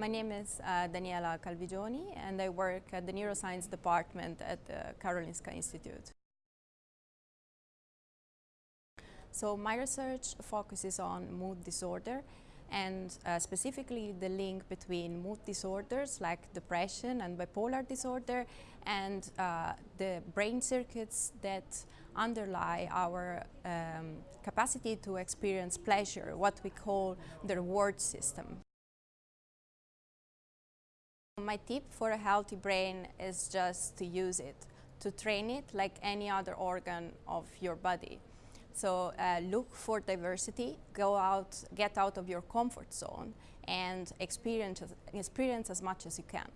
My name is uh, Daniela Calvigioni and I work at the Neuroscience Department at the Karolinska Institute. So my research focuses on mood disorder and uh, specifically the link between mood disorders like depression and bipolar disorder and uh, the brain circuits that underlie our um, capacity to experience pleasure, what we call the reward system. My tip for a healthy brain is just to use it, to train it like any other organ of your body. So uh, look for diversity, go out, get out of your comfort zone and experience, experience as much as you can.